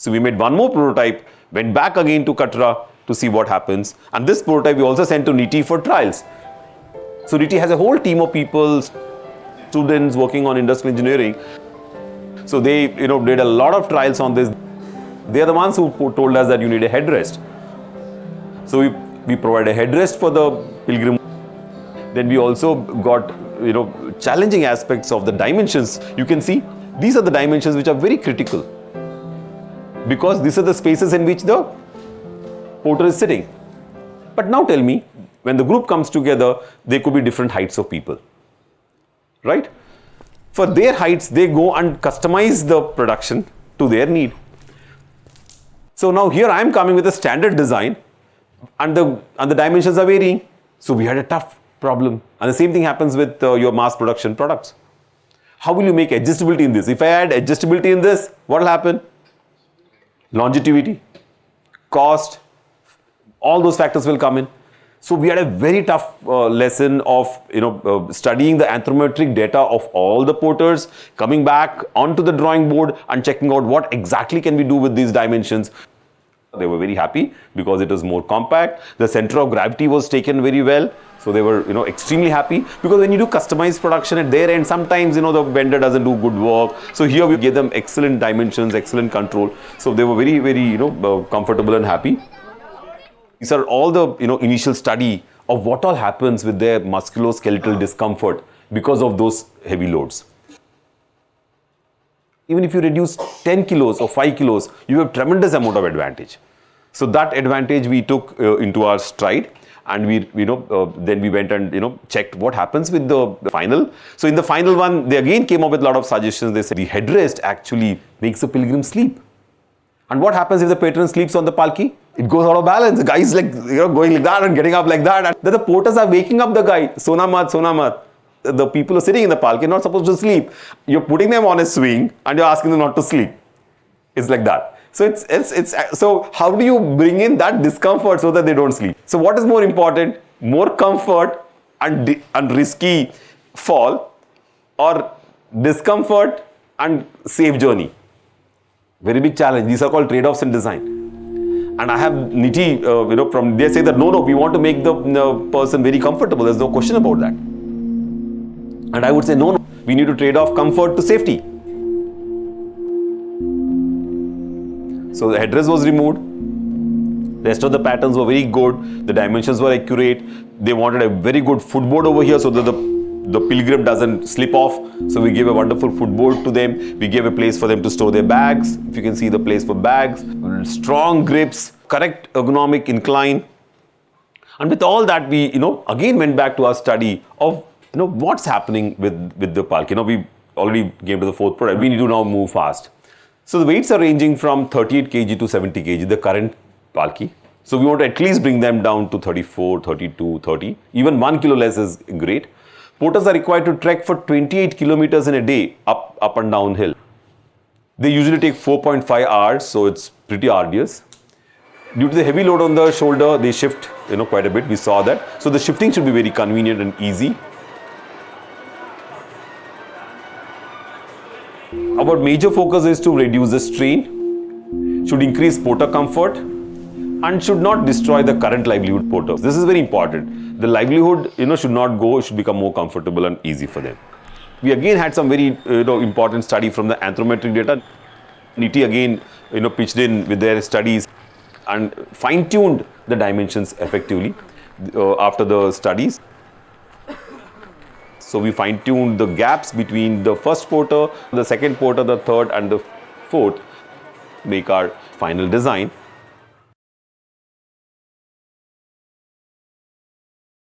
So we made one more prototype, went back again to Katra to see what happens. And this prototype we also sent to NITIE for trials. So NITIE has a whole team of people, students working on industrial engineering. So they, you know, did a lot of trials on this. They are the ones who told us that you need a headrest. So we, we provide a headrest for the pilgrim. Then we also got, you know, challenging aspects of the dimensions. You can see these are the dimensions which are very critical because these are the spaces in which the porter is sitting. But now tell me, when the group comes together, there could be different heights of people, right? For their heights, they go and customize the production to their need. So now here I am coming with a standard design and the, and the dimensions are varying. So we had a tough problem. And the same thing happens with uh, your mass production products. How will you make adjustability in this? If I add adjustability in this, what will happen? Longevity, cost, all those factors will come in. So we had a very tough uh, lesson of you know uh, studying the anthropometric data of all the porters, coming back onto the drawing board and checking out what exactly can we do with these dimensions. They were very happy because it was more compact. The center of gravity was taken very well. So they were, you know, extremely happy because when you do customized production at their end, sometimes, you know, the vendor doesn't do good work. So here we gave them excellent dimensions, excellent control. So they were very, very, you know, uh, comfortable and happy. These are all the, you know, initial study of what all happens with their musculoskeletal discomfort because of those heavy loads even if you reduce 10 kilos or 5 kilos, you have tremendous amount of advantage. So that advantage we took uh, into our stride and we, you know, uh, then we went and, you know, checked what happens with the, final. So in the final one, they again came up with a lot of suggestions. They said the headrest actually makes the pilgrim sleep. And what happens if the patron sleeps on the palki? It goes out of balance. The guy is like, you know, going like that and getting up like that. And then the porters are waking up the guy. Sonamat, Sonamat the people are sitting in the park, you're not supposed to sleep. You're putting them on a swing and you're asking them not to sleep. It's like that. So it's, it's, it's, so how do you bring in that discomfort so that they don't sleep? So what is more important? More comfort and, and risky fall or discomfort and safe journey? Very big challenge. These are called trade-offs in design. And I have NITIE, uh, you know, from they say that no, no, we want to make the, the person very comfortable. There's no question about that. And I would say, no, no, we need to trade off comfort to safety. So the headrest was removed. Rest of the patterns were very good. The dimensions were accurate. They wanted a very good footboard over here so that the, the pilgrim doesn't slip off. So we gave a wonderful footboard to them. We gave a place for them to store their bags. If you can see the place for bags. Strong grips, correct ergonomic incline. And with all that, we, you know, again went back to our study of you know, what's happening with, with the Palki? You know, we already came to the fourth product. We need to now move fast. So the weights are ranging from 38 kg to 70 kg, the current Palki. So we want to at least bring them down to 34, 32, 30. Even 1 kilo less is great. Porters are required to trek for 28 kilometers in a day up, up and down hill. They usually take 4.5 hours, so it's pretty arduous. Due to the heavy load on the shoulder, they shift you know, quite a bit. We saw that. So the shifting should be very convenient and easy. Our major focus is to reduce the strain, should increase porter comfort and should not destroy the current livelihood porters. This is very important. The livelihood you know, should not go, it should become more comfortable and easy for them. We again had some very you know, important study from the anthropometric data. NITIE again you know, pitched in with their studies and fine-tuned the dimensions effectively uh, after the studies. So we fine tuned the gaps between the first porter, the second porter, the third and the fourth make our final design.